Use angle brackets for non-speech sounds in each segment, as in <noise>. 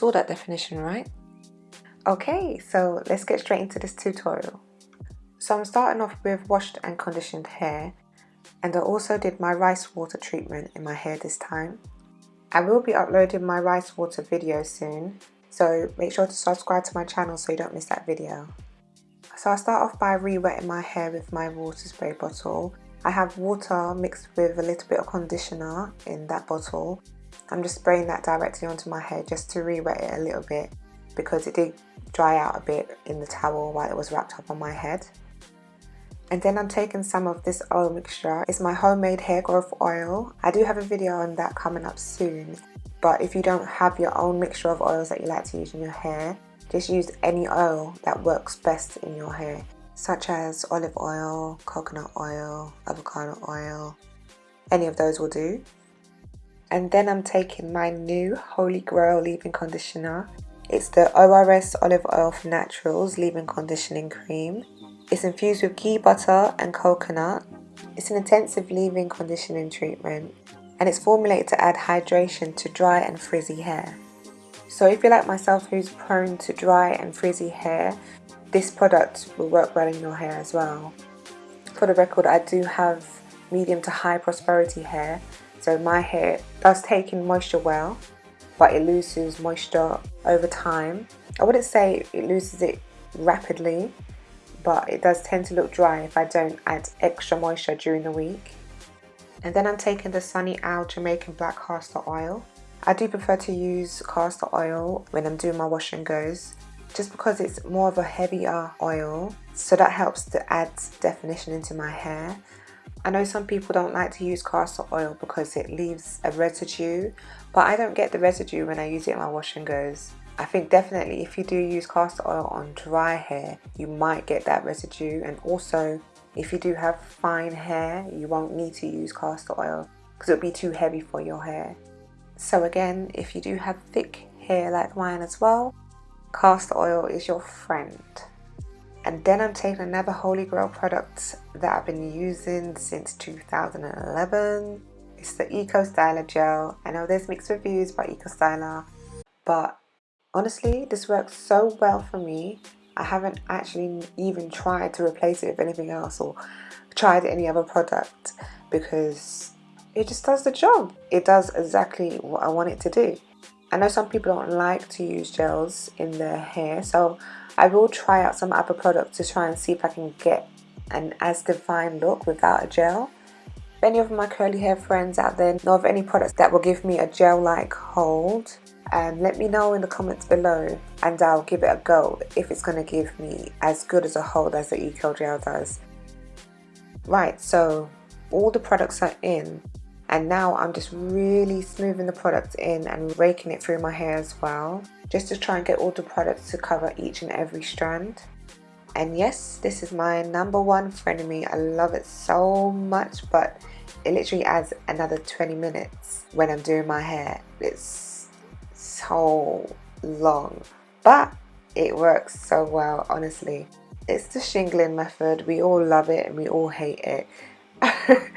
Saw that definition, right? Okay, so let's get straight into this tutorial. So I'm starting off with washed and conditioned hair and I also did my rice water treatment in my hair this time. I will be uploading my rice water video soon so make sure to subscribe to my channel so you don't miss that video. So I start off by re-wetting my hair with my water spray bottle. I have water mixed with a little bit of conditioner in that bottle. I'm just spraying that directly onto my hair just to re-wet it a little bit because it did dry out a bit in the towel while it was wrapped up on my head. And then I'm taking some of this oil mixture. It's my homemade hair growth oil. I do have a video on that coming up soon. But if you don't have your own mixture of oils that you like to use in your hair, just use any oil that works best in your hair, such as olive oil, coconut oil, avocado oil. Any of those will do. And then I'm taking my new Holy Grail leave-in conditioner. It's the ORS Olive Oil for Naturals Leave-in Conditioning Cream. It's infused with ghee butter and coconut. It's an intensive leave-in conditioning treatment and it's formulated to add hydration to dry and frizzy hair. So if you're like myself who's prone to dry and frizzy hair, this product will work well in your hair as well. For the record, I do have medium to high porosity hair, so my hair does take in moisture well, but it loses moisture over time. I wouldn't say it loses it rapidly, but it does tend to look dry if I don't add extra moisture during the week. And then I'm taking the Sunny Isle Jamaican Black Castor Oil. I do prefer to use castor oil when I'm doing my wash and goes just because it's more of a heavier oil so that helps to add definition into my hair. I know some people don't like to use castor oil because it leaves a residue but I don't get the residue when I use it in my wash and goes. I think definitely if you do use castor oil on dry hair, you might get that residue and also if you do have fine hair, you won't need to use castor oil because it'll be too heavy for your hair. So again, if you do have thick hair like mine as well, castor oil is your friend. And then I'm taking another Holy Grail product that I've been using since 2011. It's the Eco Styler Gel. I know there's mixed reviews about Eco Styler, but Honestly, this works so well for me. I haven't actually even tried to replace it with anything else or tried any other product because it just does the job. It does exactly what I want it to do. I know some people don't like to use gels in their hair so I will try out some other products to try and see if I can get an as defined look without a gel. If any of my curly hair friends out there know of any products that will give me a gel like hold um, let me know in the comments below and I'll give it a go if it's going to give me as good as a hold as the Eco Gel does. Right, so all the products are in and now I'm just really smoothing the product in and raking it through my hair as well just to try and get all the products to cover each and every strand. And yes, this is my number one frenemy. I love it so much, but it literally adds another 20 minutes when I'm doing my hair. It's so long but it works so well honestly it's the shingling method we all love it and we all hate it <laughs>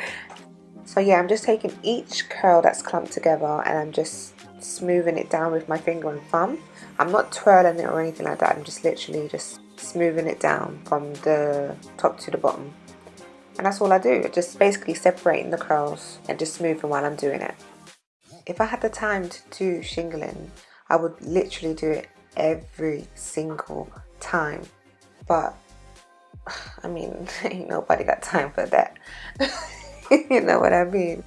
so yeah I'm just taking each curl that's clumped together and I'm just smoothing it down with my finger and thumb I'm not twirling it or anything like that I'm just literally just smoothing it down from the top to the bottom and that's all I do just basically separating the curls and just smoothing while I'm doing it if I had the time to do shingling, I would literally do it every single time. But, <sighs> I mean, <laughs> ain't nobody got time for that. <laughs> you know what I mean?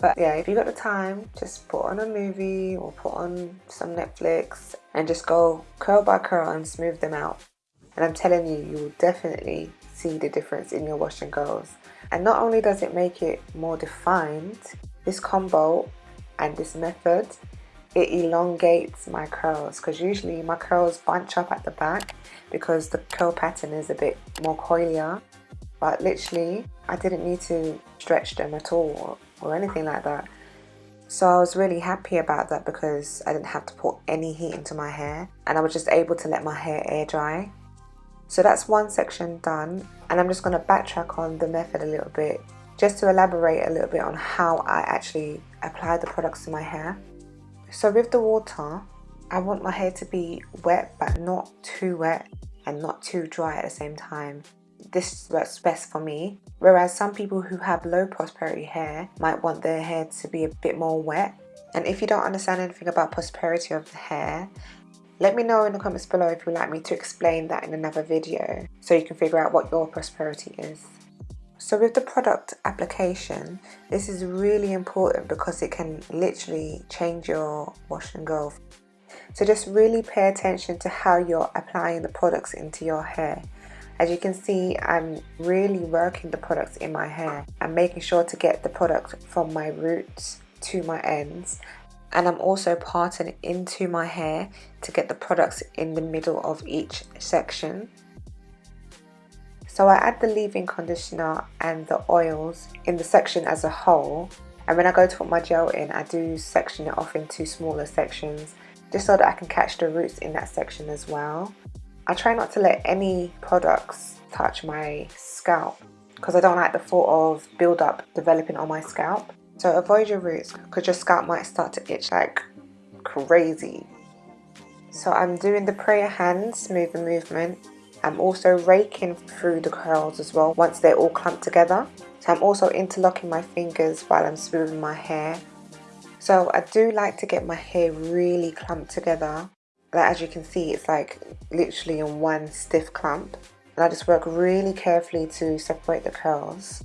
But yeah, if you got the time, just put on a movie or put on some Netflix and just go curl by curl and smooth them out. And I'm telling you, you will definitely see the difference in your wash and goes. And not only does it make it more defined, this combo and this method it elongates my curls because usually my curls bunch up at the back because the curl pattern is a bit more coilier but literally I didn't need to stretch them at all or, anything like that so I was really happy about that because I didn't have to put any heat into my hair and I was just able to let my hair air dry so that's one section done and I'm just going to backtrack on the method a little bit just to elaborate a little bit on how I actually apply the products to my hair. So with the water, I want my hair to be wet but not too wet and not too dry at the same time. This works best for me. Whereas some people who have low porosity hair might want their hair to be a bit more wet. And if you don't understand anything about porosity of the hair, let me know in the comments below if you'd like me to explain that in another video so you can figure out what your porosity is. So with the product application, this is really important because it can literally change your wash and go. So just really pay attention to how you're applying the products into your hair. As you can see, I'm really working the products in my hair. I'm making sure to get the product from my roots to my ends and I'm also parting into my hair to get the products in the middle of each section. So I add the leave-in conditioner and the oils in the section as a whole and when I go to put my gel in I do section it off into smaller sections just so that I can catch the roots in that section as well. I try not to let any products touch my scalp because I don't like the thought of build-up developing on my scalp. So avoid your roots because your scalp might start to itch like crazy. So I'm doing the prayer hand smoothing movement. I'm also raking through the curls as well once they're all clumped together. So I'm also interlocking my fingers while I'm smoothing my hair. So I do like to get my hair really clumped together. Like as you can see it's like literally in one stiff clump. And I just work really carefully to separate the curls.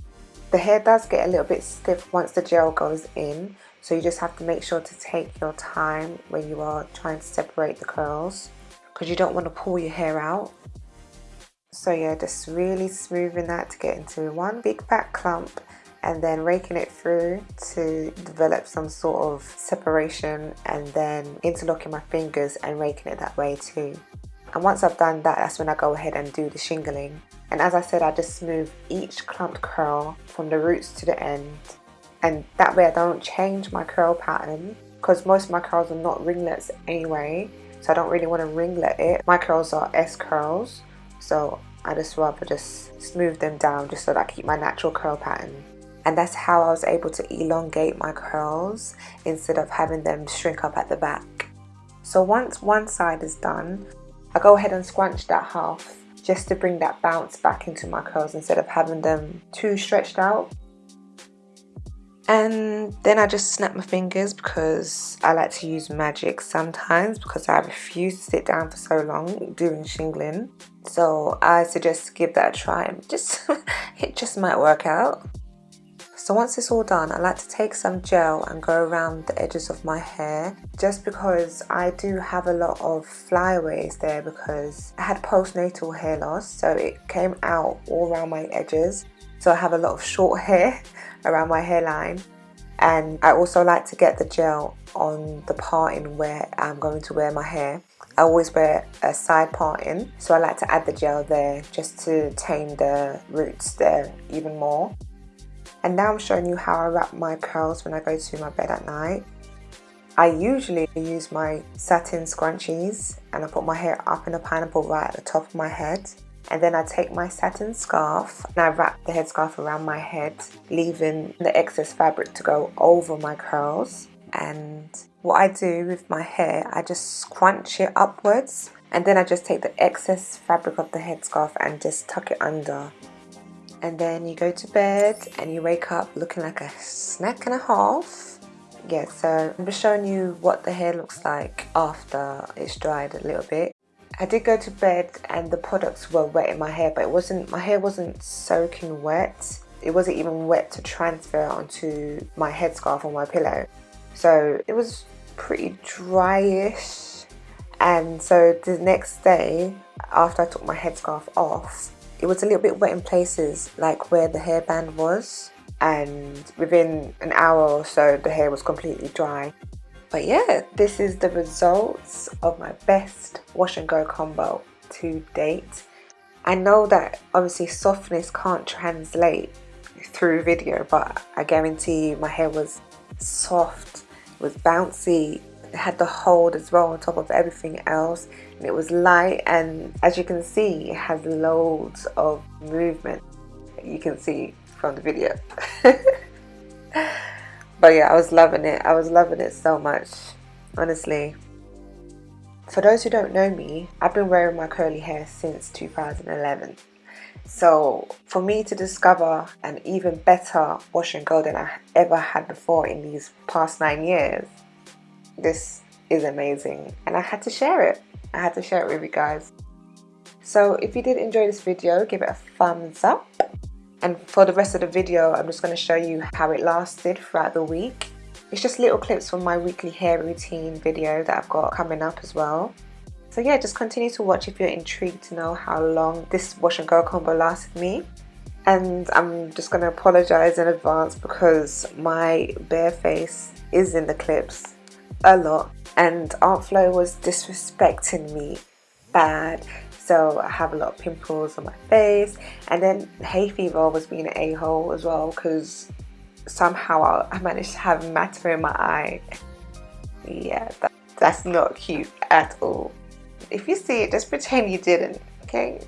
The hair does get a little bit stiff once the gel goes in so you just have to make sure to take your time when you are trying to separate the curls because you don't want to pull your hair out. So yeah, just really smoothing that to get into one big fat clump and then raking it through to develop some sort of separation and then interlocking my fingers and raking it that way too. And once I've done that, that's when I go ahead and do the shingling. And as I said, I just smooth each clumped curl from the roots to the end. And that way I don't change my curl pattern because most of my curls are not ringlets anyway. So I don't really want to ringlet it. My curls are S curls. So I just rather just smooth them down just so that I keep my natural curl pattern. And that's how I was able to elongate my curls instead of having them shrink up at the back. So once one side is done, I go ahead and scrunch that half just to bring that bounce back into my curls instead of having them too stretched out. And then I just snap my fingers because I like to use magic sometimes because I refuse to sit down for so long doing shingling. So I suggest give that a try. Just <laughs> it just might work out. So once it's all done, I like to take some gel and go around the edges of my hair just because I do have a lot of flyaways there because I had postnatal hair loss so it came out all around my edges. So I have a lot of short <laughs> hair around my hairline and I also like to get the gel on the parting where I'm going to wear my hair. I always wear a side parting so I like to add the gel there just to tame the roots there even more. And now I'm showing you how I wrap my curls when I go to my bed at night. I usually use my satin scrunchies and I put my hair up in a pineapple right at the top of my head. And then I take my satin scarf and I wrap the headscarf around my head, leaving the excess fabric to go over my curls. And what I do with my hair, I just scrunch it upwards and then I just take the excess fabric of the headscarf and just tuck it under and then you go to bed and you wake up looking like a snack and a half. Yeah so I'm just showing you what the hair looks like after it's dried a little bit. I did go to bed and the products were wet in my hair but it wasn't my hair wasn't soaking wet. It wasn't even wet to transfer onto my headscarf or my pillow. So it was pretty dryish. And so the next day after I took my headscarf off it was a little bit wet in places, like where the hairband was. And within an hour or so, the hair was completely dry. But yeah, this is the results of my best wash and go combo to date. I know that obviously softness can't translate through video, but I guarantee you my hair was soft, was bouncy, had the hold as well on top of everything else and it was light and as you can see it has loads of movement you can see from the video. <laughs> But yeah I was loving it. I was loving it so much honestly. For those who don't know me, I've been wearing my curly hair since 2011. So for me to discover an even better wash and go than I ever had before in these past nine years, this is amazing and I had to share it. I had to share it with you guys. So if you did enjoy this video, give it a thumbs up. And for the rest of the video, I'm just going to show you how it lasted throughout the week. It's just little clips from my weekly hair routine video that I've got coming up as well. So yeah, just continue to watch if you're intrigued to know how long this wash and go combo lasted me. And I'm just going to apologize in advance because my bare face is in the clips a lot. And Aunt Flo was disrespecting me bad. So I have a lot of pimples on my face. And then hay fever was being an a-hole as well because somehow I managed to have matter in my eye. Yeah, that, that's not cute at all. If you see it, just pretend you didn't, okay?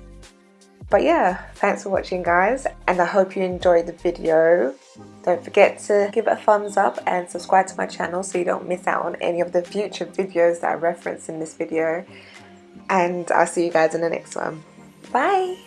But yeah, thanks for watching guys and I hope you enjoyed the video. Don't forget to give it a thumbs up and subscribe to my channel so you don't miss out on any of the future videos that I reference in this video. And I'll see you guys in the next one. Bye!